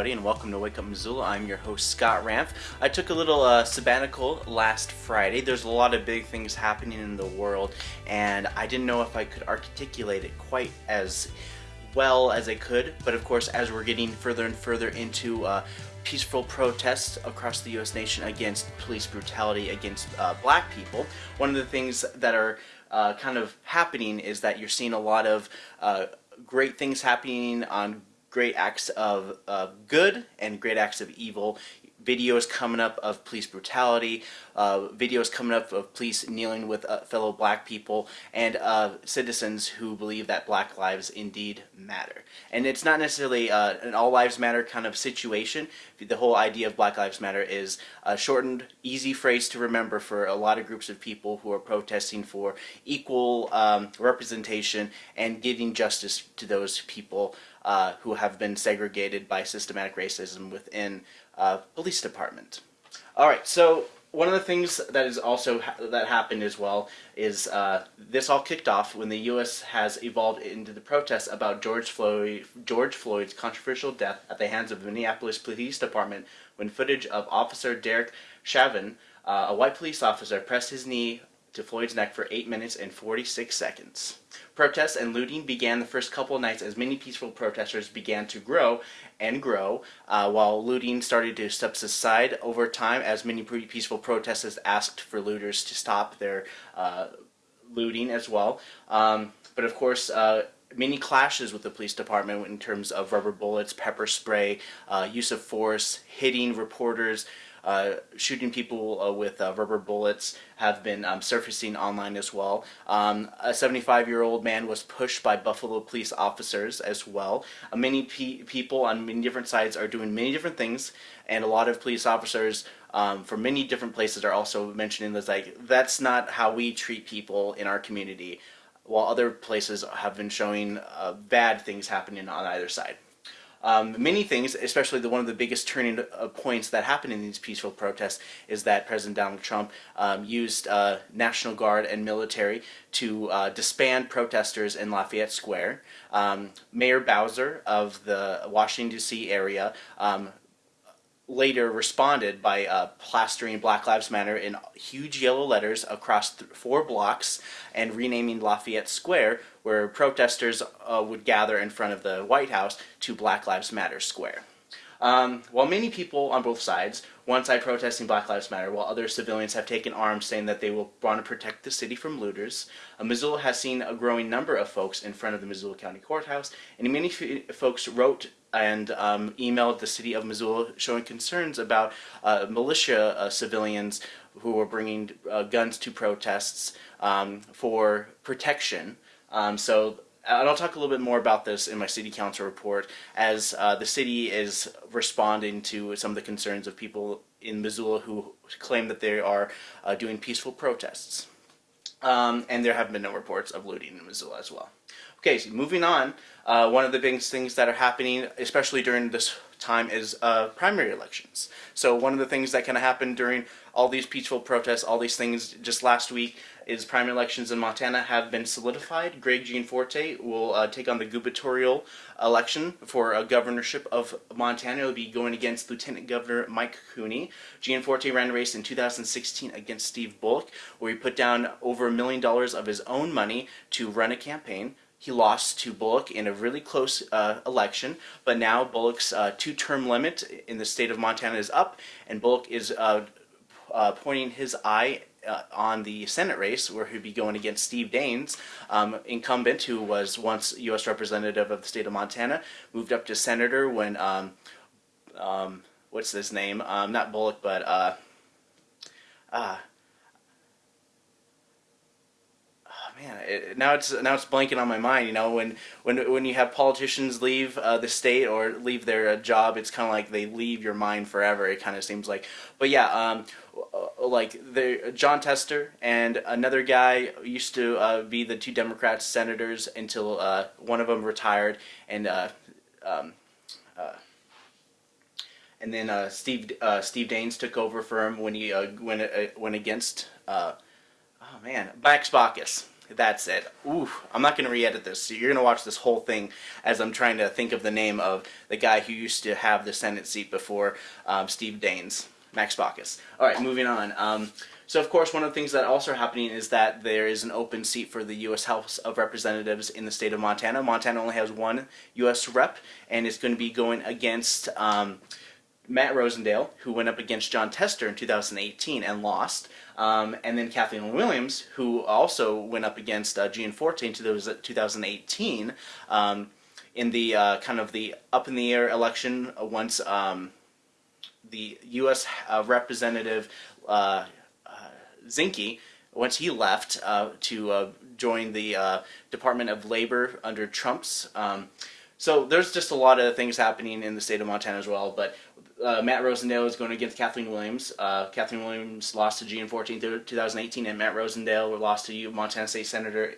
everybody, and welcome to Wake Up Missoula. I'm your host, Scott Ramp. I took a little uh, sabbatical last Friday. There's a lot of big things happening in the world, and I didn't know if I could articulate it quite as well as I could. But of course, as we're getting further and further into uh, peaceful protests across the U.S. nation against police brutality against uh, black people, one of the things that are uh, kind of happening is that you're seeing a lot of uh, great things happening on great acts of good and great acts of evil. Videos coming up of police brutality, uh, videos coming up of police kneeling with uh, fellow black people, and uh, citizens who believe that black lives indeed matter. And it's not necessarily uh, an all lives matter kind of situation. The whole idea of Black Lives Matter is a shortened, easy phrase to remember for a lot of groups of people who are protesting for equal um, representation and giving justice to those people uh, who have been segregated by systematic racism within uh, police department. All right, so one of the things that is also ha that happened as well is uh, this all kicked off when the U.S. has evolved into the protests about George Floyd, George Floyd's controversial death at the hands of the Minneapolis Police Department when footage of Officer Derek Chauvin, uh, a white police officer, pressed his knee to Floyd's neck for 8 minutes and 46 seconds. Protests and looting began the first couple of nights as many peaceful protesters began to grow and grow, uh, while looting started to subside over time as many peaceful protesters asked for looters to stop their uh, looting as well. Um, but of course, uh, many clashes with the police department in terms of rubber bullets, pepper spray, uh, use of force, hitting reporters, uh, shooting people uh, with uh, rubber bullets have been um, surfacing online as well. Um, a 75 year old man was pushed by Buffalo police officers as well. Uh, many pe people on many different sides are doing many different things, and a lot of police officers um, from many different places are also mentioning this like that's not how we treat people in our community while other places have been showing uh, bad things happening on either side. Um, many things, especially the one of the biggest turning uh, points that happened in these peaceful protests, is that President Donald Trump um, used uh, National Guard and military to uh, disband protesters in Lafayette Square. Um, Mayor Bowser of the Washington D.C. area um, later responded by uh, plastering Black Lives Matter in huge yellow letters across four blocks and renaming Lafayette Square, where protesters uh, would gather in front of the White House, to Black Lives Matter Square. Um, while many people on both sides, one side protesting Black Lives Matter, while other civilians have taken arms saying that they will want to protect the city from looters, uh, Missoula has seen a growing number of folks in front of the Missoula County Courthouse, and many folks wrote and um, emailed the city of Missoula showing concerns about uh, militia uh, civilians who were bringing uh, guns to protests um, for protection. Um, so and I'll talk a little bit more about this in my city council report as uh, the city is responding to some of the concerns of people in Missoula who claim that they are uh, doing peaceful protests. Um, and there have been no reports of looting in Missoula as well. Okay, so moving on, uh, one of the biggest things that are happening, especially during this time, is uh, primary elections. So one of the things that kind of happened during all these peaceful protests, all these things just last week, is primary elections in Montana have been solidified. Greg Gianforte will uh, take on the gubernatorial election for a governorship of Montana. He'll be going against Lieutenant Governor Mike Cooney. Gianforte ran a race in 2016 against Steve Bullock, where he put down over a million dollars of his own money to run a campaign. He lost to Bullock in a really close uh, election, but now Bullock's uh, two-term limit in the state of Montana is up, and Bullock is uh, uh pointing his eye uh, on the Senate race, where he'd be going against Steve Daines, um, incumbent who was once U.S. representative of the state of Montana, moved up to senator when, um, um, what's his name? Um, not Bullock, but uh, uh, man, it, now it's now it's blanking on my mind. You know, when when when you have politicians leave uh, the state or leave their uh, job, it's kind of like they leave your mind forever. It kind of seems like. But yeah, um, uh, like the Jon Tester and another guy used to uh, be the two Democrats senators until uh, one of them retired and. Uh, um, and then Steve Steve Daines took over for him when he went went against oh man Max Baucus That's it. Ooh, I'm not going to re-edit this. So you're going to watch this whole thing as I'm trying to think of the name of the guy who used to have the Senate seat before um, Steve Daines, Max Baucus. All right, moving on. Um, so, of course, one of the things that also are happening is that there is an open seat for the U.S. House of Representatives in the state of Montana. Montana only has one U.S. rep, and it's going to be going against um, Matt Rosendale, who went up against Jon Tester in 2018 and lost. Um, and then Kathleen Williams, who also went up against uh, Gianforte in 2018 um, in the uh, kind of the up in the air election once um, the U.S. Uh, representative uh, uh, Zinke, once he left uh, to join the Department of Labor under Trump's. Um, so there's just a lot of things happening in the state of Montana as well. But uh, Matt Rosendale is going against Kathleen Williams. Uh, Kathleen Williams lost to Gianforte in 2018, and Matt Rosendale lost to Montana State Senator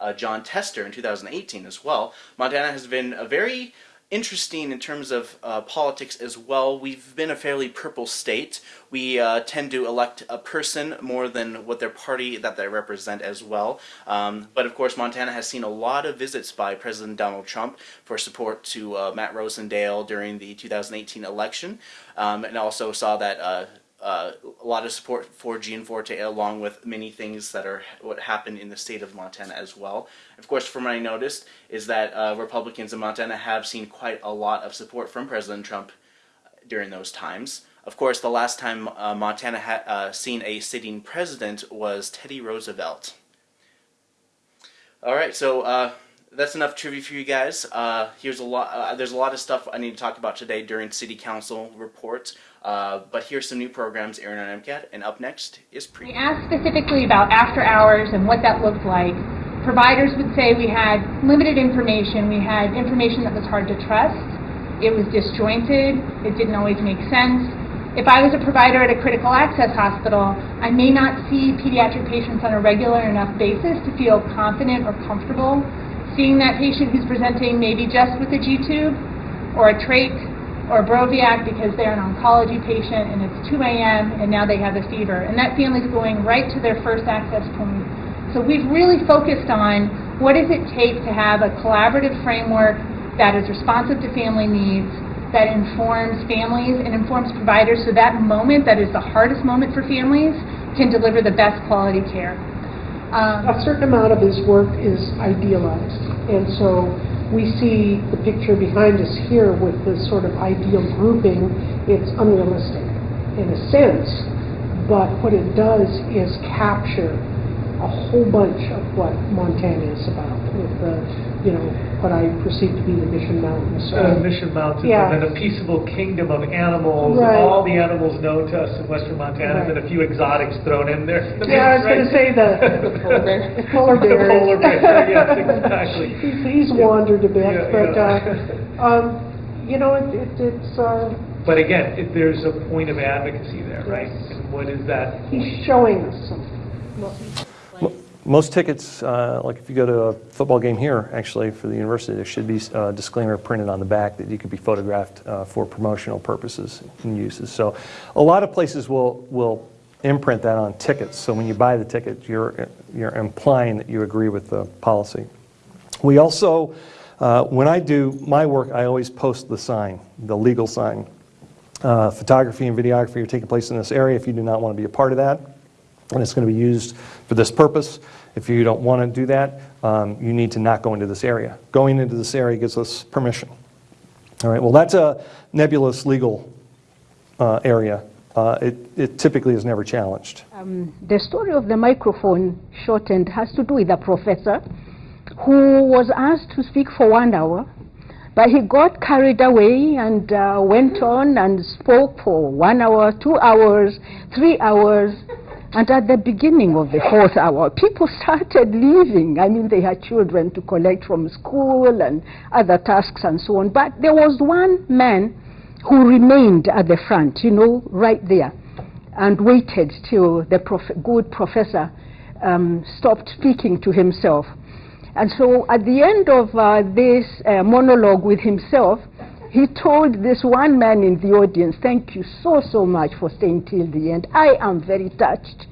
uh, Jon Tester in 2018 as well. Montana has been a very interesting in terms of uh, politics as well. We've been a fairly purple state. We uh, tend to elect a person more than what their party that they represent as well. Um, but of course, Montana has seen a lot of visits by President Donald Trump for support to uh, Matt Rosendale during the 2018 election, um, and also saw that uh, a lot of support for Gianforte along with many things that are what happened in the state of Montana as well. Of course, from what I noticed is that uh, Republicans in Montana have seen quite a lot of support from President Trump during those times. Of course, the last time uh, Montana had uh, seen a sitting president was Teddy Roosevelt. All right, so uh, that's enough trivia for you guys. Uh, here's a lot. Uh, there's a lot of stuff I need to talk about today during City Council reports. Uh, but here's some new programs airing on MCAT, and up next is pre. We asked specifically about after hours and what that looked like. Providers would say we had limited information. We had information that was hard to trust. It was disjointed. It didn't always make sense. If I was a provider at a critical access hospital, I may not see pediatric patients on a regular enough basis to feel confident or comfortable seeing that patient who's presenting maybe just with a G-tube or a trach or a Broviac because they're an oncology patient and it's 2 a.m. and now they have a fever. And that family's going right to their first access point. So we've really focused on what does it take to have a collaborative framework that is responsive to family needs, that informs families and informs providers so that moment that is the hardest moment for families can deliver the best quality care. Um, a certain amount of his work is idealized. And so we see the picture behind us here with this sort of ideal grouping. It's unrealistic in a sense, but what it does is capture a whole bunch of what Montana is about with the you know, what I perceive to be the Mission Mountains. Uh, Mission Mountains, Yeah. and then a peaceable kingdom of animals, Right. all the animals known to us in western Montana, and then a few exotics thrown in there. Yeah, I was going to say the, The polar bear. the polar The bears. polar bear, yes, exactly. He's, he's wandered a bit, Yeah, but, yeah. uh, um, you know, it, it, it's, uh, But again, it- there's a point of advocacy there, right? And what is that? he's showing us something. Most tickets, uh, like if you go to a football game here, actually, for the university, there should be a disclaimer printed on the back that you could be photographed uh, for promotional purposes and uses. So a lot of places will, will imprint that on tickets. So when you buy the ticket, you're, you're implying that you agree with the policy. We also, uh, when I do my work, I always post the sign, the legal sign. Uh, Photography and videography are taking place in this area if you do not want to be a part of that and it's going to be used for this purpose. If you don't want to do that, um, you need to not go into this area. Going into this area gives us permission. All right, well, that's a nebulous legal uh, area. Uh, it, it typically is never challenged. Um, the story of the microphone shortened has to do with a professor who was asked to speak for one hour, but he got carried away and uh, went on and spoke for one hour, two hours, three hours. And at the beginning of the fourth hour, people started leaving. I mean, they had children to collect from school and other tasks and so on. But there was one man who remained at the front, you know, right there, and waited till the prof good professor um, stopped speaking to himself. And so at the end of uh, this uh, monologue with himself, he told this one man in the audience, thank you so, so much for staying till the end. I am very touched.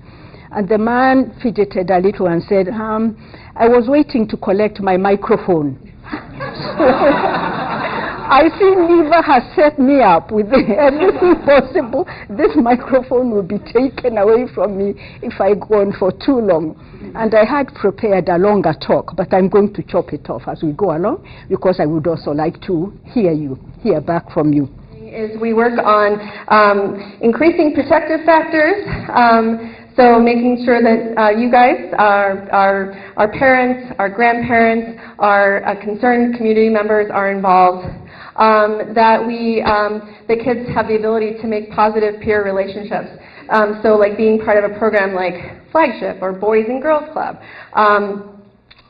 And the man fidgeted a little and said, um, I was waiting to collect my microphone. I see Neva has set me up with everything possible. This microphone will be taken away from me if I go on for too long. And I had prepared a longer talk, but I'm going to chop it off as we go along because I would also like to hear you, hear back from you. is we work on um, increasing protective factors. Um, so making sure that uh, you guys, our, our, our parents, our grandparents, our uh, concerned community members are involved. Um, that we, um, the kids have the ability to make positive peer relationships. Um, so like being part of a program like Flagship or Boys and Girls Club. Um,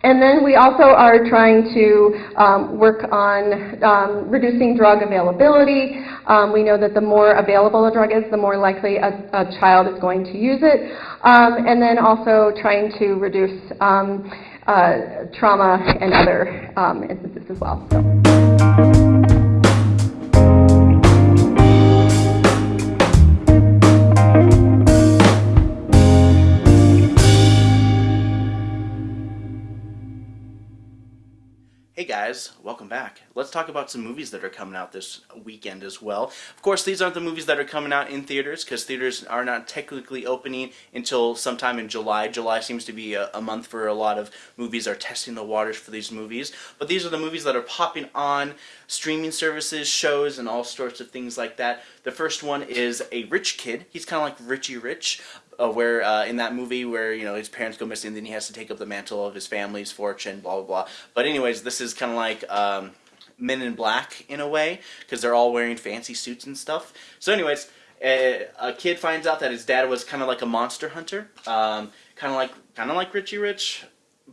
and then we also are trying to um, work on um, reducing drug availability. Um, we know that the more available a drug is, the more likely a, a child is going to use it. Um, and then also trying to reduce um, uh, trauma and other instances as well. So. Guys, welcome back. Let's talk about some movies that are coming out this weekend as well. Of course, these aren't the movies that are coming out in theaters because theaters are not technically opening until sometime in July. July seems to be a, a, month for a lot of movies are testing the waters for these movies. But these are the movies that are popping on streaming services, shows, and all sorts of things like that. The first one is A Rich Kid. He's kind of like Richie Rich, uh, where uh, in that movie where you know his parents go missing, then he has to take up the mantle of his family's fortune, blah blah blah. But anyways, this is kind of like um, Men in Black in a way because they're all wearing fancy suits and stuff. So anyways, a, a kid finds out that his dad was kind of like a monster hunter, um, kind of like kind of like Richie Rich,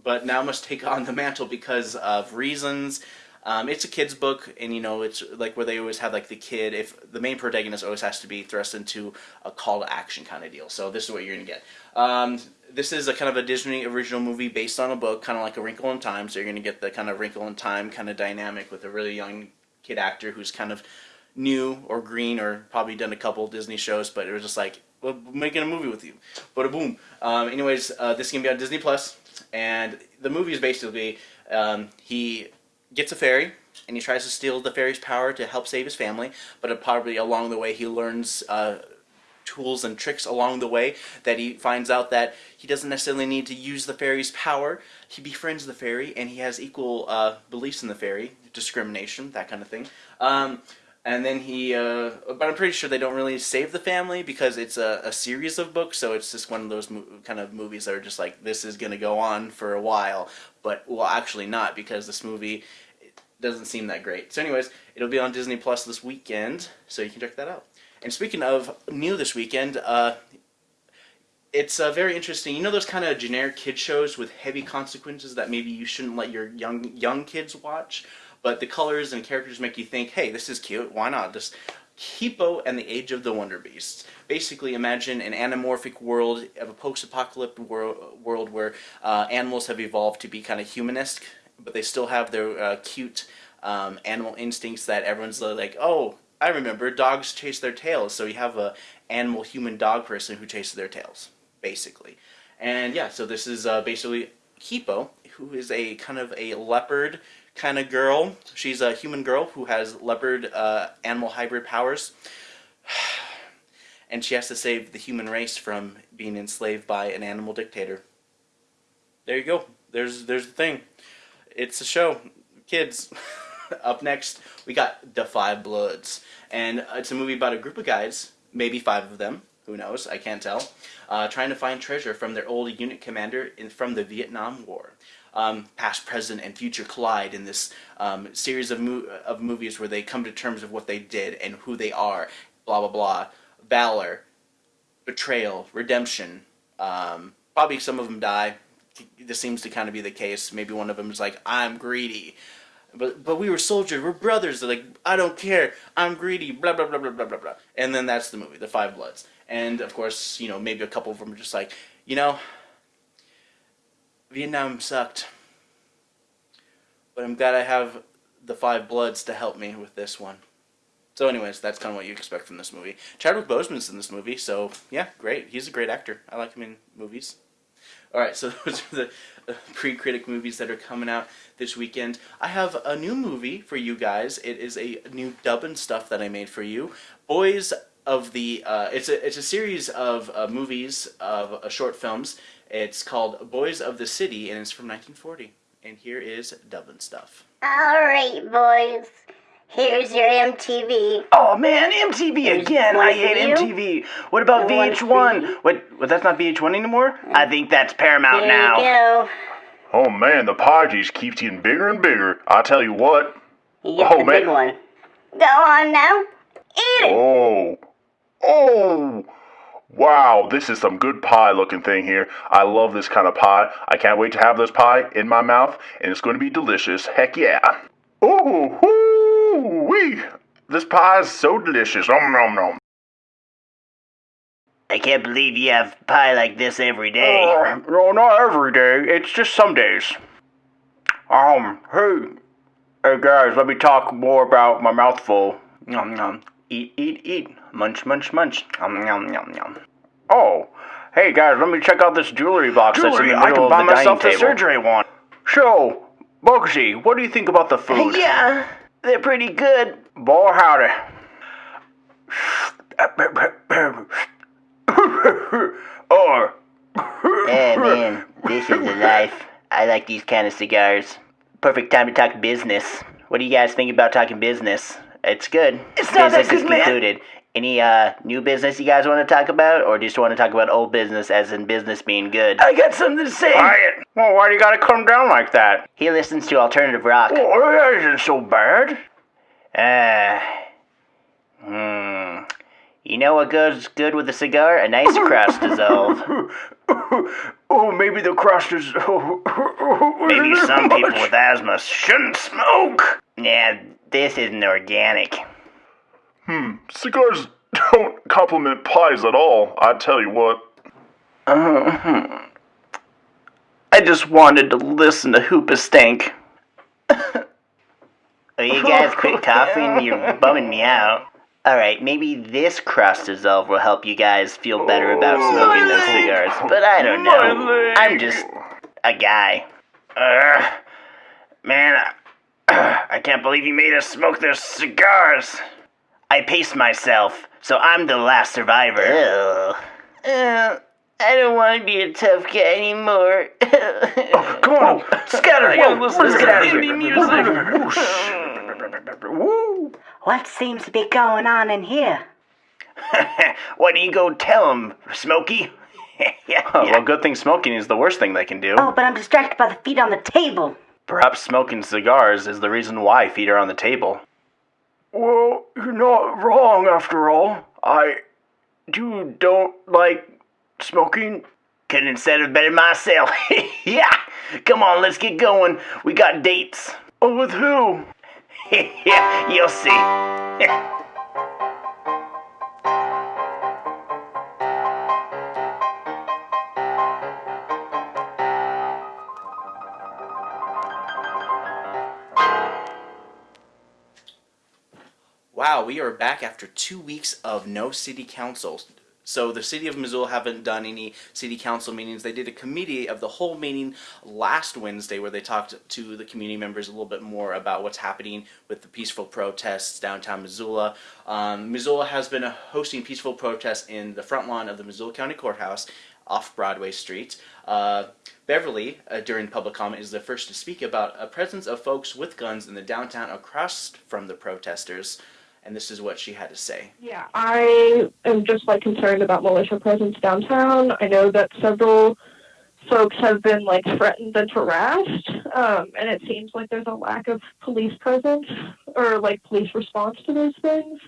but now must take on the mantle because of reasons. Um, it's a kid's book, and you know, it's like where they always have like the kid. If the main protagonist always has to be thrust into a call to action kind of deal. So this is what you're gonna get. Um, this is a kind of a Disney original movie based on a book, kind of like A Wrinkle in Time. So you're gonna get the kind of Wrinkle in Time kind of dynamic with a really young kid actor who's kind of new or green or probably done a couple Disney shows, but it was just like making a movie with you. But a boom. Um, anyways, uh, this is gonna be on Disney Plus, and the movie is basically um, he gets a fairy and he tries to steal the fairy's power to help save his family, but probably along the way he learns uh, tools and tricks along the way that he finds out that he doesn't necessarily need to use the fairy's power. He befriends the fairy and he has equal uh, beliefs in the fairy, discrimination, that kind of thing. Um, and then he, uh, but I'm pretty sure they don't really save the family because it's a, a series of books, so it's just one of those kind of movies that are just like, this is going to go on for a while, but, well, actually not, because this movie doesn't seem that great. So anyways, it'll be on Disney Plus this weekend, so you can check that out. And speaking of new this weekend, uh, it's uh, very interesting. You know those kind of generic kid shows with heavy consequences that maybe you shouldn't let your young young kids watch, but the colors and characters make you think, hey, this is cute. Why not? Just Kipo and the Age of the Wonder Beasts. Basically, imagine an anamorphic world of a post-apocalyptic wor world where uh, animals have evolved to be kind of humanistic, but they still have their uh, cute um, animal instincts that everyone's like, oh, I remember dogs chase their tails, so you have a animal human dog person who chases their tails, basically. And yeah, so this is uh, basically Kipo, who is a kind of a leopard kind of girl. She's a human girl who has leopard uh, animal hybrid powers. and she has to save the human race from being enslaved by an animal dictator. There you go. There's there's the thing. It's a show. Kids. Up next, we got The Five Bloods. And it's a movie about a group of guys, maybe five of them, who knows, I can't tell, uh, trying to find treasure from their old unit commander in, from the Vietnam War. Um, past, present, and future collide in this um, series of, mo of movies where they come to terms of what they did and who they are, blah, blah, blah. Valor, betrayal, redemption. Um, probably some of them die. This seems to kind of be the case. Maybe one of them is like, I'm greedy. But but we were soldiers. We're brothers. They're like, I don't care. I'm greedy. Blah blah blah blah blah blah blah. And then that's the movie, The Five Bloods. And of course, you know, maybe a couple of them are just like, you know, Vietnam sucked. But I'm glad I have the Five Bloods to help me with this one. So anyways, that's kind of what you expect from this movie. Chadwick Boseman's in this movie, so yeah, great. He's a great actor. I like him in movies. All right, so those are the uh, pre-critic movies that are coming out this weekend. I have a new movie for you guys. It is a new dub and stuff that I made for you. Boys of the uh, it's a it's a series of uh, movies of uh, short films. It's called Boys of the City and it's from 1940. And here is dub and stuff. All right, boys. Here's your MTV. Oh man, MTV There's again! I hate you. MTV. What about And VH1? you. What? What? That's not VH1 anymore? Mm. I think that's Paramount Here now. you go. Oh man, the pie just keeps getting bigger and bigger. I tell you what. You get Oh, the man. big one. Go on now. Eat it. Oh. Oh. Wow, this is some good pie looking thing here. I love this kind of pie. I can't wait to have this pie in my mouth, and it's going to be delicious. Heck yeah. Ooh, woo, wee. This pie is so delicious. Om nom nom. I can't believe you have pie like this every day. Uh, no, not every day. It's just some days. Um, hey, hey guys, let me talk more about my mouthful. Nom nom. Eat, eat, eat. Munch, munch, munch. Nom nom nom nom. Oh, hey guys, let me check out this jewelry box that's in Jewelry, the I can buy myself the surgery one. So, Bugsy, what do you think about the food? Yeah, they're pretty good. Boy, howdy. Oh. or, Hey man, this is the life. I like these kind of cigars. Perfect time to talk business. What do you guys think about talking business? It's good. It's not that business good, is man. Concluded. Any uh new business you guys want to talk about, or just want to talk about old business as in business being good? I got something to say. Quiet. Well, why do you gotta come down like that? He listens to alternative rock. Oh, that isn't so bad. Ah. hmm. You know what goes good with a cigar? A nice crust dissolve. oh, maybe the crust is. Maybe some people with asthma shouldn't smoke. Yeah, this isn't organic. Hmm, cigars don't complement pies at all, I tell you what. Uh-huh. I just wanted to listen to Hoobastank. oh, you guys quit coughing? You're bumming me out. Alright, maybe this crust dissolve will help you guys feel better about smoking those cigars. But I don't know. I'm just a guy. Uh, man, I, I can't believe you made us smoke those cigars. I paced myself, so I'm the last survivor. Uh, I don't want to be a tough guy anymore. oh, Come on, Scatter, Whoa, let's let's get get out of out here. Woo. What seems to be going on in here? Why don't you go tell him, Smokey? yeah, Well, good thing smoking is the worst thing they can do. Oh, but I'm distracted by the feet on the table. Perhaps smoking cigars is the reason why feet are on the table. Well, you're not wrong after all. I. do don't like smoking? Couldn't have said it better myself. yeah, come on, let's get going. We got dates. Oh, with who? yeah, you'll see. Wow, we are back after two weeks of no city council. So the city of Missoula haven't done any city council meetings. They did a committee of the whole meeting last Wednesday where they talked to the community members a little bit more about what's happening with the peaceful protests downtown Missoula. Um, Missoula has been hosting peaceful protests in the front lawn of the Missoula County Courthouse off Broadway Street. Uh, Beverly, uh, during public comment, is the first to speak about a presence of folks with guns in the downtown across from the protesters. And this is what she had to say. Yeah, I am just like concerned about militia presence downtown. I know that several folks have been like threatened and harassed, um, and it seems like there's a lack of police presence or like police response to those things.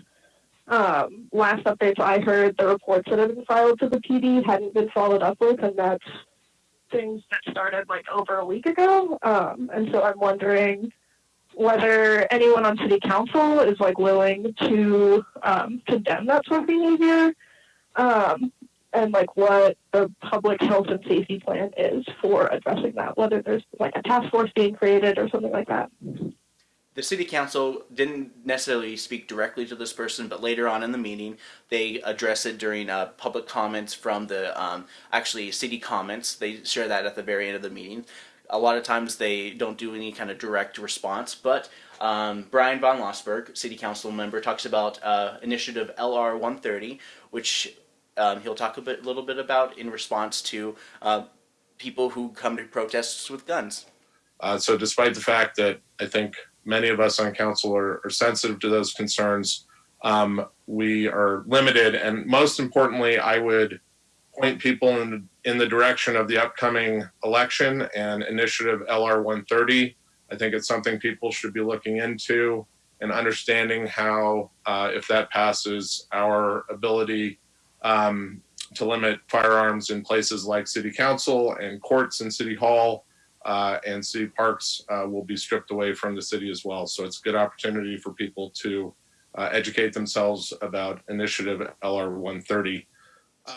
Um, last updates I heard, the reports that had been filed to the PD hadn't been followed up with, and that's things that started like over a week ago. Um, and so I'm wondering whether anyone on city council is like willing to um, condemn that sort of behavior, um, and like what the public health and safety plan is for addressing that. Whether there's like a task force being created or something like that. the city council didn't necessarily speak directly to this person, but later on in the meeting, they address it during uh, public comments from the um, actually city comments. They share that at the very end of the meeting. A lot of times they don't do any kind of direct response, but um, Bryan von Lossberg, city council member, talks about uh, initiative LR 130, which um, he'll talk a bit, little bit about in response to uh, people who come to protests with guns. Uh, so, despite the fact that I think many of us on council are, are sensitive to those concerns. Um, we are limited, and most importantly, I would point people in, in the direction of the upcoming election and initiative LR 130. I think it's something people should be looking into and understanding how, uh, if that passes, our ability um, to limit firearms in places like city council and courts and city hall uh, and city parks uh, will be stripped away from the city as well. So it's a good opportunity for people to uh, educate themselves about initiative LR 130.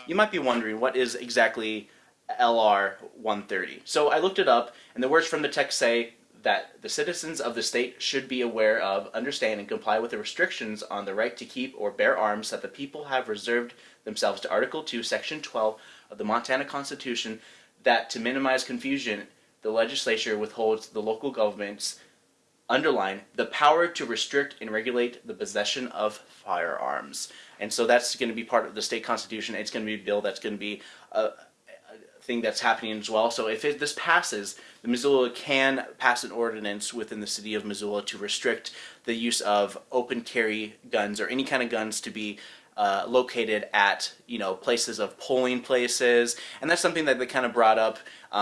You might be wondering what is exactly LR 130. So I looked it up, and the words from the text say that the citizens of the state should be aware of, understand, and comply with the restrictions on the right to keep or bear arms that the people have reserved themselves to Article 2, Section 12 of the Montana Constitution, that to minimize confusion the legislature withholds the local governments underline the power to restrict and regulate the possession of firearms. And so that's going to be part of the state constitution. It's going to be a bill that's going to be a, a thing that's happening as well. So if it, this passes, the Missoula can pass an ordinance within the city of Missoula to restrict the use of open carry guns or any kind of guns to be uh, located at you know places of polling places, and that's something that they kind of brought up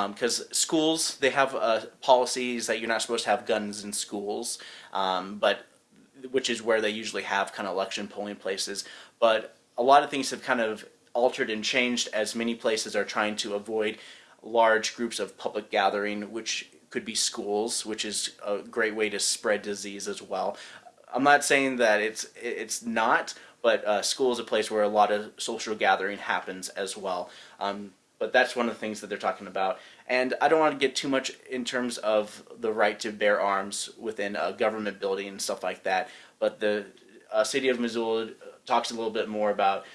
because um, schools they have uh, policies that you're not supposed to have guns in schools, um, but which is where they usually have kind of election polling places. But a lot of things have kind of altered and changed as many places are trying to avoid large groups of public gathering, which could be schools, which is a great way to spread disease as well. I'm not saying that it's it's not, but uh, school is a place where a lot of social gathering happens as well. Um, but that's one of the things that they're talking about. And I don't want to get too much in terms of the right to bear arms within a government building and stuff like that. But the uh, city of Missoula talks a little bit more about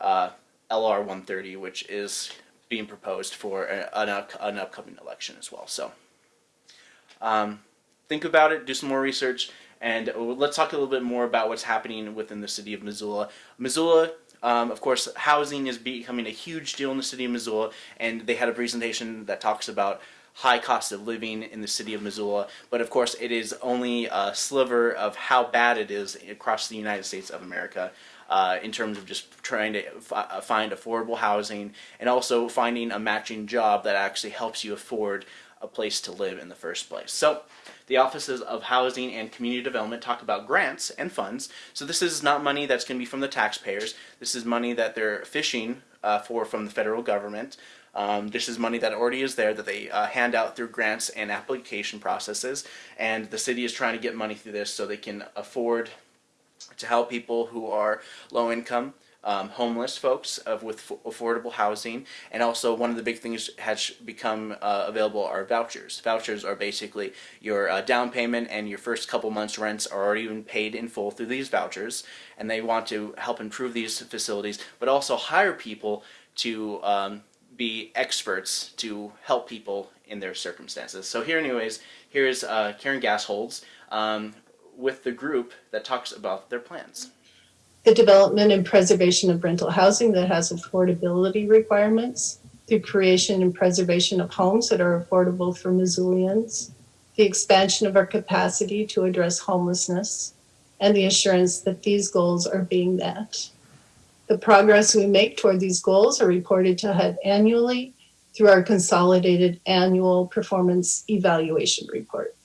uh, LR 130, which is being proposed for an, an upcoming election as well. So um, think about it, do some more research. And let's talk a little bit more about what's happening within the city of Missoula. Missoula, um, of course, housing is becoming a huge deal in the city of Missoula, and they had a presentation that talks about high cost of living in the city of Missoula, but of course it is only a sliver of how bad it is across the United States of America. Uh, in terms of just trying to uh, find affordable housing and also finding a matching job that actually helps you afford a place to live in the first place. So the offices of housing and community development talk about grants and funds. So this is not money that's going to be from the taxpayers. This is money that they're fishing uh, for from the federal government. Um, this is money that already is there that they uh, hand out through grants and application processes. And the city is trying to get money through this so they can afford to help people who are low income um, homeless folks of with affordable housing, and also one of the big things has become uh, available are vouchers. Vouchers are basically your uh, down payment and your first couple months' rents are already been paid in full through these vouchers, and they want to help improve these facilities, but also hire people to um, be experts to help people in their circumstances. So here, anyways, here's uh, Karen Gasholds um, with the group that talks about their plans the development and preservation of rental housing that has affordability requirements, the creation and preservation of homes that are affordable for Missoulians, the expansion of our capacity to address homelessness, and the assurance that these goals are being met. The progress we make toward these goals are reported to HUD annually through our consolidated annual performance evaluation report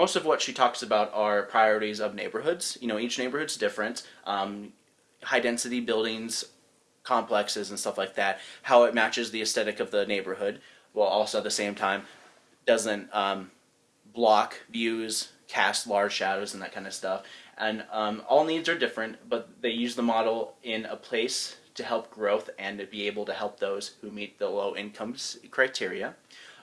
most of what she talks about are priorities of neighborhoods. You know, each neighborhood's different. Um, high density buildings, complexes, and stuff like that. How it matches the aesthetic of the neighborhood, while also at the same time doesn't um, block views, cast large shadows, and that kind of stuff. And um, all needs are different, but they use the model in a place to help growth and to be able to help those who meet the low incomes criteria.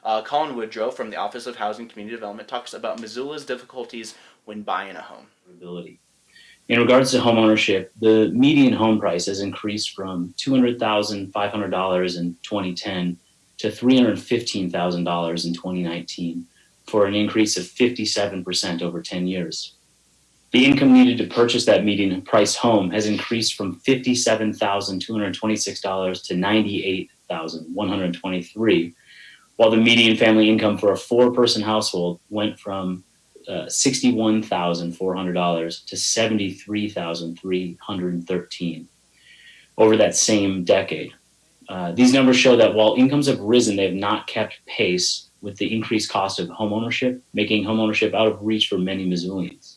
Uh, Colin Woodrow from the Office of Housing Community Development talks about Missoula's difficulties when buying a home. Ability. In regards to home ownership, the median home price has increased from $200,500 in 2010 to $315,000 in 2019 for an increase of 57% over 10 years. The income needed to purchase that median price home has increased from $57,226 to $98,123, while the median family income for a four person household went from uh, $61,400 to 73,313 over that same decade. Uh, these numbers show that while incomes have risen, they have not kept pace with the increased cost of homeownership, making homeownership out of reach for many Missoulians.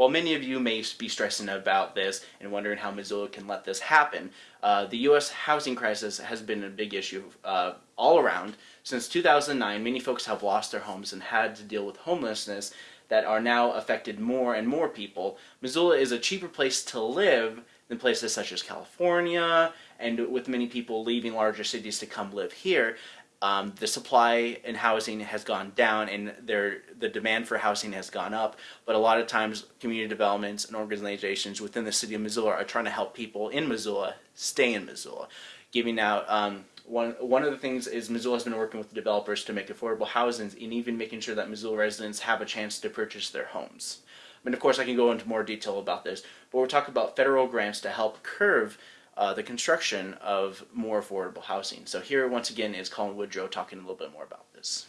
While many of you may be stressing about this and wondering how Missoula can let this happen, uh, the U.S. housing crisis has been a big issue uh, all around. Since 2009, many folks have lost their homes and had to deal with homelessness that are now affected more and more people. Missoula is a cheaper place to live than places such as California, and with many people leaving larger cities to come live here, um, the supply in housing has gone down and there, the demand for housing has gone up. But a lot of times community developments and organizations within the city of Missoula are trying to help people in Missoula stay in Missoula. Giving out, um, one, one of the things is Missoula has been working with developers to make affordable housing and even making sure that Missoula residents have a chance to purchase their homes. And of course I can go into more detail about this, but we're talking about federal grants to help curve uh, the construction of more affordable housing. So here, once again, is Colin Woodrow talking a little bit more about this.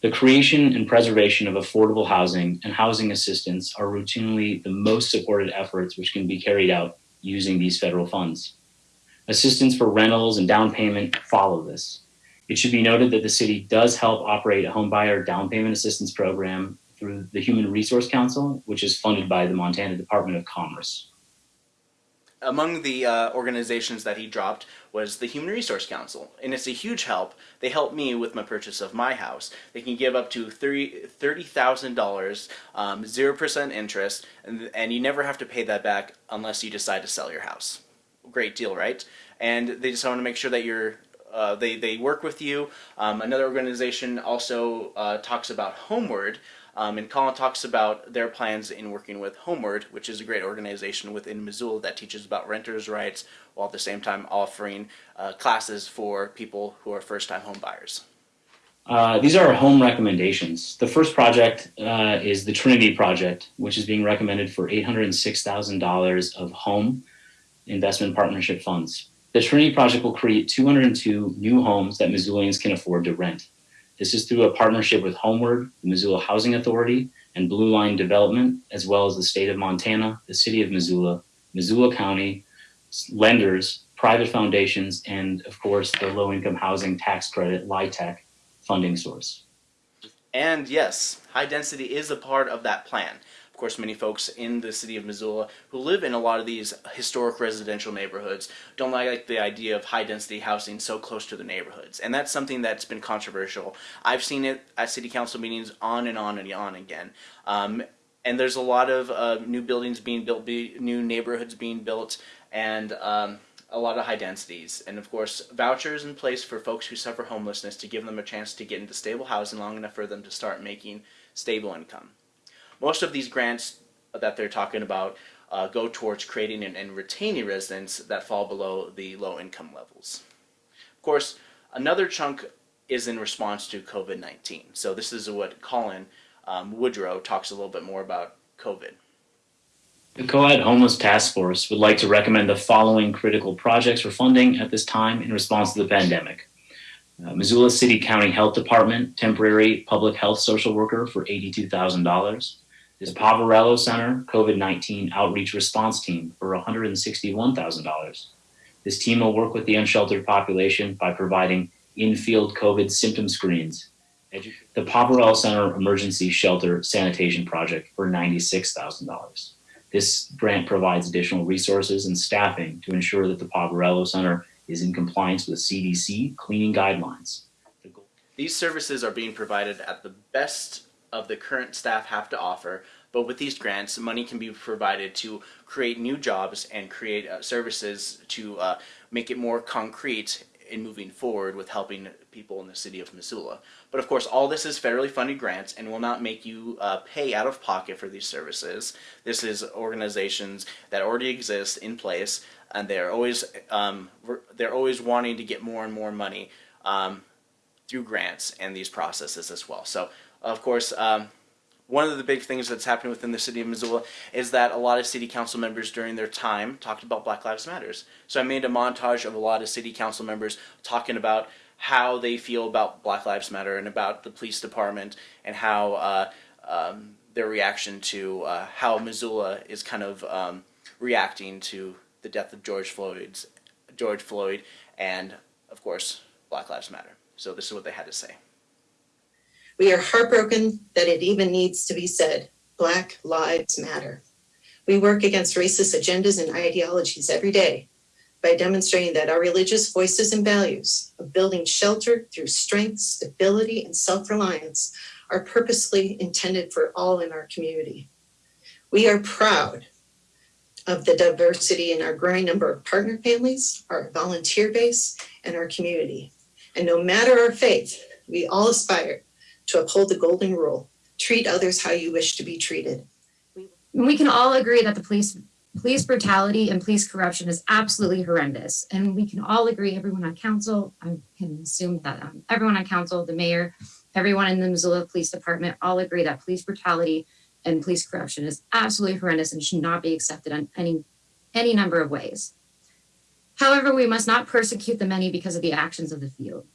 The creation and preservation of affordable housing and housing assistance are routinely the most supported efforts which can be carried out using these federal funds. Assistance for rentals and down payment follow this. It should be noted that the city does help operate a homebuyer down payment assistance program through the Human Resource Council, which is funded by the Montana Department of Commerce among the uh, organizations that he dropped was the Human Resource Council, and it's a huge help. They help me with my purchase of my house. They can give up to $30,000, um, 0% interest, and, and you never have to pay that back unless you decide to sell your house. Great deal, right? And they just want to make sure that you're uh, they, they work with you. Um, another organization also uh, talks about Homeward, um, and Colin talks about their plans in working with Homeward, which is a great organization within Missoula that teaches about renters' rights while at the same time offering uh, classes for people who are first-time home buyers. Uh, these are our home recommendations. The first project uh, is the Trinity Project, which is being recommended for $806,000 of home investment partnership funds. The Trinity Project will create 202 new homes that Missoulians can afford to rent. This is through a partnership with Homeward, the Missoula Housing Authority, and Blue Line Development, as well as the state of Montana, the city of Missoula, Missoula County, lenders, private foundations, and of course the low income housing tax credit, LIHTC, funding source. And yes, high density is a part of that plan. Course, many folks in the city of Missoula who live in a lot of these historic residential neighborhoods don't like the idea of high density housing so close to the neighborhoods. And that's something that's been controversial. I've seen it at city council meetings on and on and on again. Um, and there's a lot of uh, new buildings being built, be, new neighborhoods being built, and um, a lot of high densities. And of course, vouchers in place for folks who suffer homelessness to give them a chance to get into stable housing long enough for them to start making stable income. Most of these grants that they're talking about uh, go towards creating and, and, retaining residents that fall below the low income levels. Of course, another chunk is in response to COVID-19. So this is what Colin um, Woodrow talks a little bit more about COVID. The COAD Homeless Task Force would like to recommend the following critical projects for funding at this time in response to the pandemic. Uh, Missoula City County Health Department, temporary public health social worker for $82,000 is Poverello Center COVID-19 Outreach Response Team for $161,000. This team will work with the unsheltered population by providing in-field COVID symptom screens. The Poverello Center Emergency Shelter Sanitation Project for $96,000. This grant provides additional resources and staffing to ensure that the Poverello Center is in compliance with CDC cleaning guidelines. These services are being provided at the best of the current staff have to offer, but with these grants, money can be provided to create new jobs and create uh, services to uh, make it more concrete in moving forward with helping people in the city of Missoula. But of course, all this is federally funded grants and will not make you uh, pay out of pocket for these services. This is organizations that already exist in place, and they're always um, they're always wanting to get more and more money um, through grants and these processes as well. So, of course. Um, one of the big things that's happening within the city of Missoula is that a lot of city council members during their time talked about Black Lives Matters. So I made a montage of a lot of city council members talking about how they feel about Black Lives Matter and about the police department and how uh, um, their reaction to uh, how Missoula is kind of um, reacting to the death of George Floyd's George Floyd and of course Black Lives Matter. So this is what they had to say. We are heartbroken that it even needs to be said. Black Lives Matter. We work against racist agendas and ideologies every day by demonstrating that our religious voices and values of building shelter through strength, stability, and self-reliance are purposely intended for all in our community. We are proud of the diversity in our growing number of partner families, our volunteer base, and our community. And no matter our faith, we all aspire to uphold the golden rule, treat others how you wish to be treated. We can all agree that the police police brutality and police corruption is absolutely horrendous. And we can all agree, everyone on council, I can assume that um, everyone on council, the mayor, everyone in the Missoula Police Department all agree that police brutality and police corruption is absolutely horrendous and should not be accepted in any, any number of ways. However, we must not persecute the many because of the actions of the few.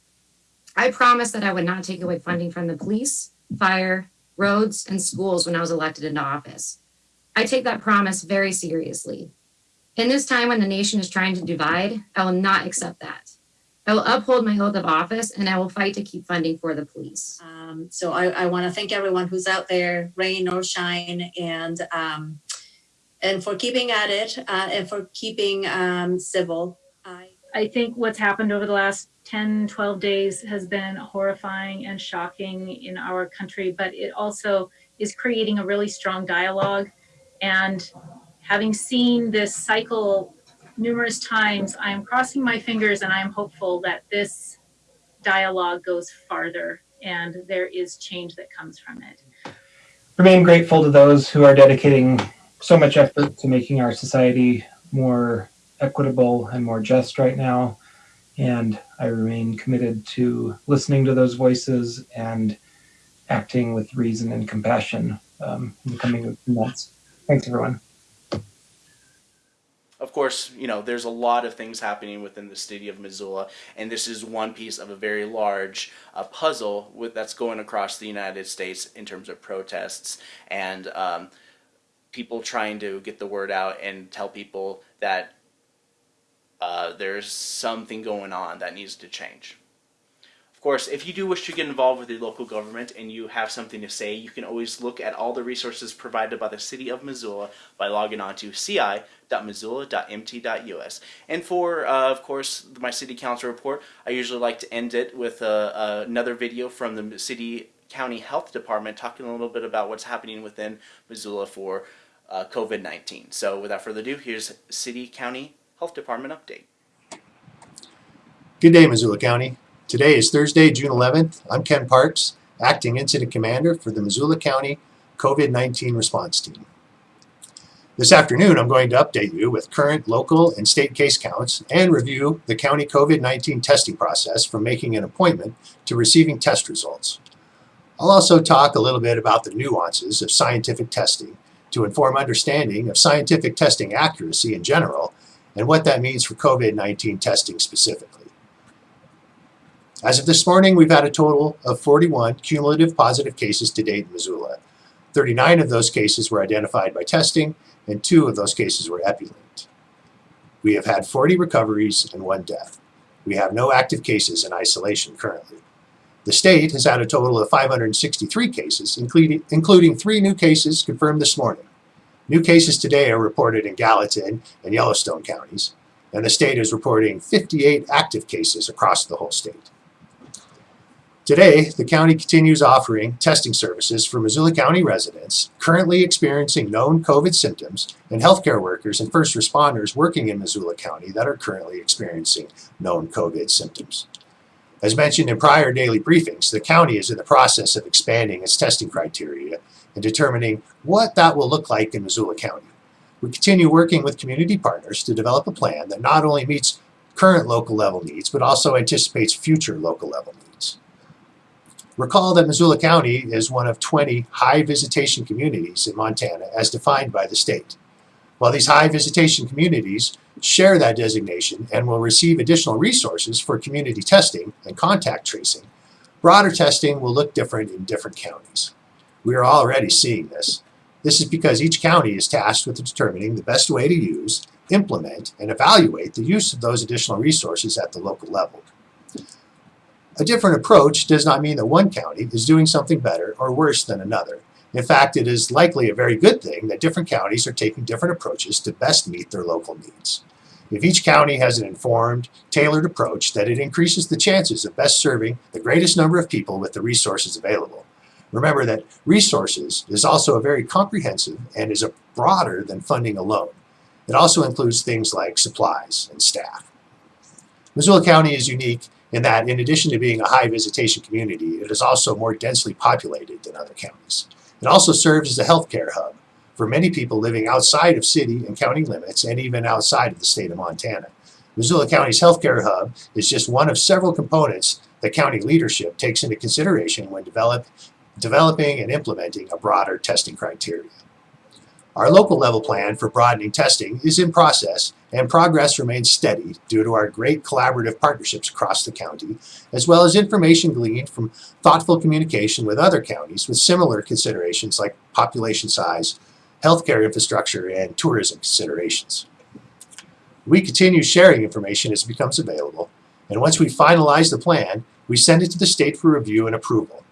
I promised that I would not take away funding from the police, fire, roads, and schools when I was elected into office. I take that promise very seriously. In this time when the nation is trying to divide, I will not accept that. I will uphold my oath of office and I will fight to keep funding for the police. Um, so I, I want to thank everyone who's out there, rain or shine, and um, and for keeping at it uh, and for keeping um, civil. I, I think what's happened over the last 10, 12 days has been horrifying and shocking in our country, but it also is creating a really strong dialogue. And having seen this cycle numerous times, I am crossing my fingers and I am hopeful that this dialogue goes farther and there is change that comes from it. Remain grateful to those who are dedicating so much effort to making our society more equitable and more just right now. And I remain committed to listening to those voices and acting with reason and compassion um, in the coming months. Thanks, everyone. Of course, you know, there's a lot of things happening within the city of Missoula, and this is one piece of a very large uh, puzzle with, that's going across the United States in terms of protests and um, people trying to get the word out and tell people that uh, there's something going on that needs to change. Of course, if you do wish to get involved with your local government and you have something to say, you can always look at all the resources provided by the City of Missoula by logging on to ci.missoula.mt.us. And for, uh, of course, my City Council report, I usually like to end it with uh, another video from the City County Health Department talking a little bit about what's happening within Missoula for uh, COVID-19. So without further ado, here's City County Health Department update. Good day, Missoula County. Today is Thursday, June 11th. I'm Ken Parks, Acting Incident Commander for the Missoula County COVID-19 Response Team. This afternoon, I'm going to update you with current local and state case counts and review the county COVID-19 testing process from making an appointment to receiving test results. I'll also talk a little bit about the nuances of scientific testing to inform understanding of scientific testing accuracy in general and what that means for COVID-19 testing specifically. As of this morning, we've had a total of 41 cumulative positive cases to date in Missoula. 39 of those cases were identified by testing, and two of those cases were epi-linked. We have had 40 recoveries and one death. We have no active cases in isolation currently. The state has had a total of 563 cases, including, including three new cases confirmed this morning. New cases today are reported in Gallatin and Yellowstone counties, and the state is reporting 58 active cases across the whole state. Today, the county continues offering testing services for Missoula County residents currently experiencing known COVID symptoms and healthcare workers and first responders working in Missoula County that are currently experiencing known COVID symptoms. As mentioned in prior daily briefings, the county is in the process of expanding its testing criteria and determining what that will look like in Missoula County. We continue working with community partners to develop a plan that not only meets current local level needs, but also anticipates future local level needs. Recall that Missoula County is one of 20 high visitation communities in Montana as defined by the state. While these high visitation communities share that designation and will receive additional resources for community testing and contact tracing, broader testing will look different in different counties. We are already seeing this. This is because each county is tasked with determining the best way to use, implement, and evaluate the use of those additional resources at the local level. A different approach does not mean that one county is doing something better or worse than another. In fact, it is likely a very good thing that different counties are taking different approaches to best meet their local needs. If each county has an informed, tailored approach, that it increases the chances of best serving the greatest number of people with the resources available. Remember that resources is also a very comprehensive and is broader than funding alone. It also includes things like supplies and staff. Missoula County is unique in that in addition to being a high visitation community, it is also more densely populated than other counties. It also serves as a healthcare hub for many people living outside of city and county limits and even outside of the state of Montana. Missoula County's healthcare hub is just one of several components that county leadership takes into consideration when develop, developing and implementing a broader testing criteria. Our local level plan for broadening testing is in process and progress remains steady due to our great collaborative partnerships across the county, as well as information gleaned from thoughtful communication with other counties with similar considerations like population size, healthcare infrastructure, and tourism considerations. We continue sharing information as it becomes available, and once we finalize the plan, we send it to the state for review and approval.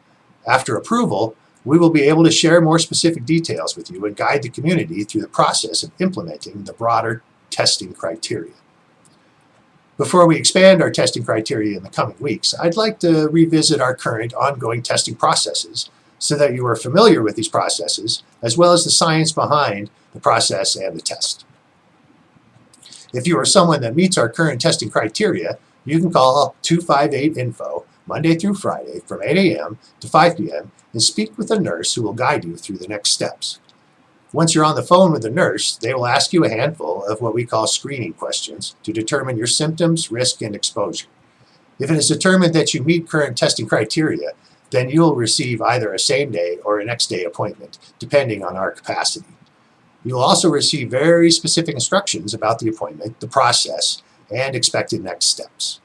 After approval, we will be able to share more specific details with you and guide the community through the process of implementing the broader testing criteria. Before we expand our testing criteria in the coming weeks, I'd like to revisit our current ongoing testing processes so that you are familiar with these processes as well as the science behind the process and the test. If you are someone that meets our current testing criteria, you can call 258-INFO Monday through Friday from 8 a.m. to 5 p.m. and speak with a nurse who will guide you through the next steps. Once you're on the phone with the nurse, they will ask you a handful of what we call screening questions to determine your symptoms, risk, and exposure. If it is determined that you meet current testing criteria, then you will receive either a same-day or a next-day appointment, depending on our capacity. You will also receive very specific instructions about the appointment, the process, and expected next steps.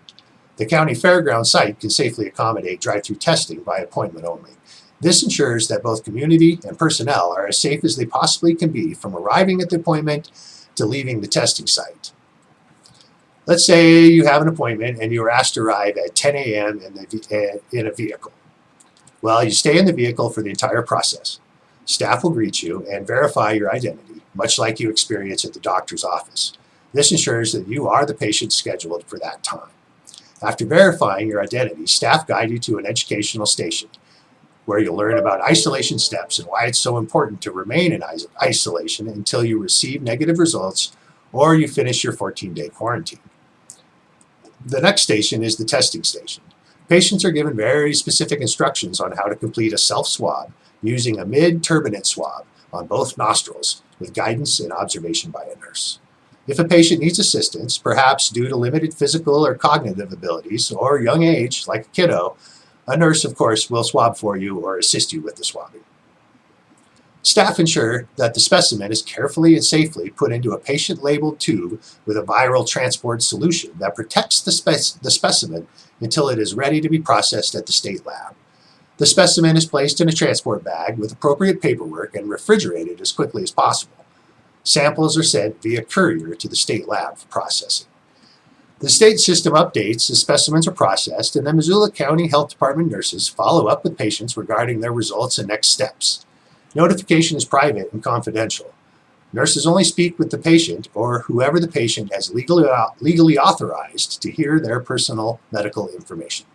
The county fairground site can safely accommodate drive-through testing by appointment only. This ensures that both community and personnel are as safe as they possibly can be from arriving at the appointment to leaving the testing site. Let's say you have an appointment and you are asked to arrive at 10 a.m. In, eh, in a vehicle. Well, you stay in the vehicle for the entire process. Staff will greet you and verify your identity, much like you experience at the doctor's office. This ensures that you are the patient scheduled for that time. After verifying your identity, staff guide you to an educational station where you'll learn about isolation steps and why it's so important to remain in isolation until you receive negative results or you finish your 14-day quarantine. The next station is the testing station. Patients are given very specific instructions on how to complete a self-swab using a mid-turbinate swab on both nostrils with guidance and observation by a nurse. If a patient needs assistance, perhaps due to limited physical or cognitive abilities or young age, like a kiddo, a nurse, of course, will swab for you or assist you with the swabbing. Staff ensure that the specimen is carefully and safely put into a patient-labeled tube with a viral transport solution that protects the, the specimen until it is ready to be processed at the state lab. The specimen is placed in a transport bag with appropriate paperwork and refrigerated as quickly as possible. Samples are sent via courier to the state lab for processing. The state system updates as specimens are processed, and the Missoula County Health Department nurses follow up with patients regarding their results and next steps. Notification is private and confidential. Nurses only speak with the patient or whoever the patient has legally, legally authorized to hear their personal medical information.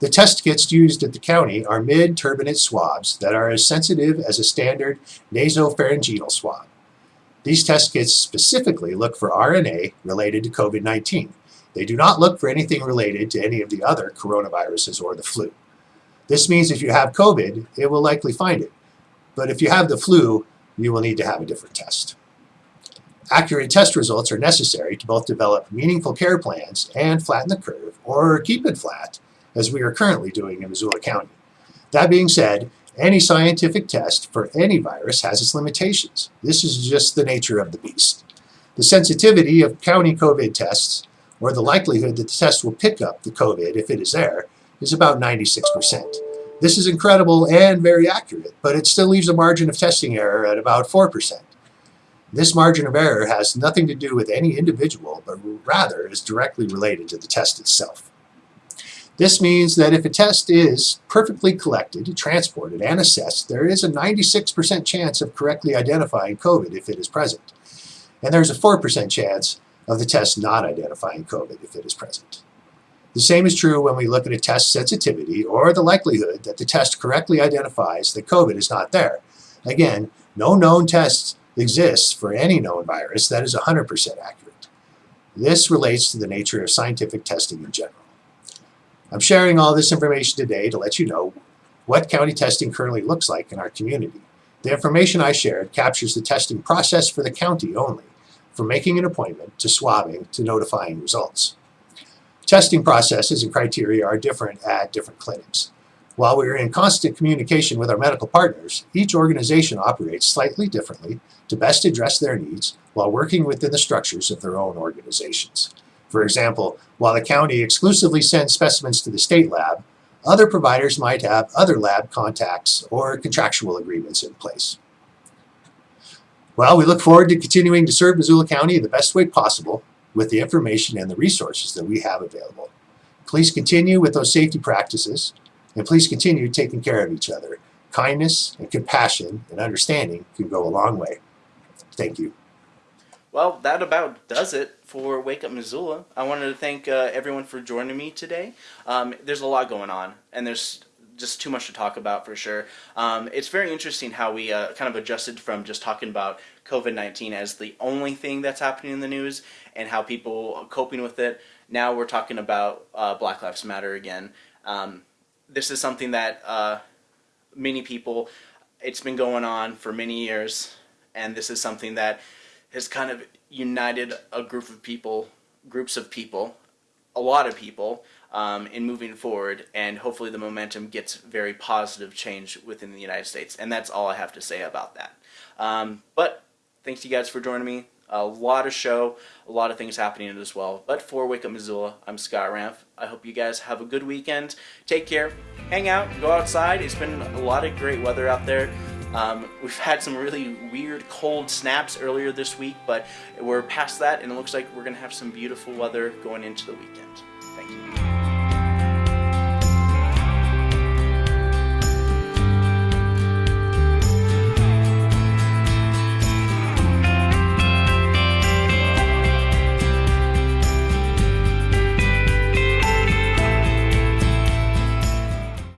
The test kits used at the county are mid-turbinate swabs that are as sensitive as a standard nasopharyngeal swab. These test kits specifically look for RNA related to COVID-19. They do not look for anything related to any of the other coronaviruses or the flu. This means if you have COVID, it will likely find it. But if you have the flu, you will need to have a different test. Accurate test results are necessary to both develop meaningful care plans and flatten the curve, or keep it flat, as we are currently doing in Missoula County. That being said, any scientific test for any virus has its limitations. This is just the nature of the beast. The sensitivity of county COVID tests, or the likelihood that the test will pick up the COVID if it is there, is about 96%. This is incredible and very accurate, but it still leaves a margin of testing error at about 4%. This margin of error has nothing to do with any individual, but rather is directly related to the test itself. This means that if a test is perfectly collected, transported, and assessed, there is a 96% chance of correctly identifying COVID if it is present. And there's a 4% chance of the test not identifying COVID if it is present. The same is true when we look at a test sensitivity or the likelihood that the test correctly identifies that COVID is not there. Again, no known test exists for any known virus that is 100% accurate. This relates to the nature of scientific testing in general. I'm sharing all this information today to let you know what county testing currently looks like in our community. The information I shared captures the testing process for the county only, from making an appointment to swabbing to notifying results. Testing processes and criteria are different at different clinics. While we are in constant communication with our medical partners, each organization operates slightly differently to best address their needs while working within the structures of their own organizations. For example, while the county exclusively sends specimens to the state lab, other providers might have other lab contacts or contractual agreements in place. Well, we look forward to continuing to serve Missoula County the best way possible with the information and the resources that we have available. Please continue with those safety practices and please continue taking care of each other. Kindness and compassion and understanding can go a long way. Thank you. Well, that about does it for Wake Up Missoula. I wanted to thank uh, everyone for joining me today. Um, there's a lot going on, and there's just too much to talk about for sure. Um, it's very interesting how we uh, kind of adjusted from just talking about COVID 19 as the only thing that's happening in the news and how people are coping with it. Now we're talking about uh, Black Lives Matter again. Um, this is something that uh, many people, it's been going on for many years, and this is something that has kind of united a group of people, groups of people, a lot of people, um, in moving forward, and hopefully the momentum gets very positive change within the United States. And that's all I have to say about that. Um, but thanks you guys for joining me. A lot of show, a lot of things happening as well. But for Wake Up Missoula, I'm Scott Ramf. I hope you guys have a good weekend. Take care, hang out, go outside. It's been a lot of great weather out there. Um, we've had some really weird cold snaps earlier this week, but we're past that and it looks like we're going to have some beautiful weather going into the weekend.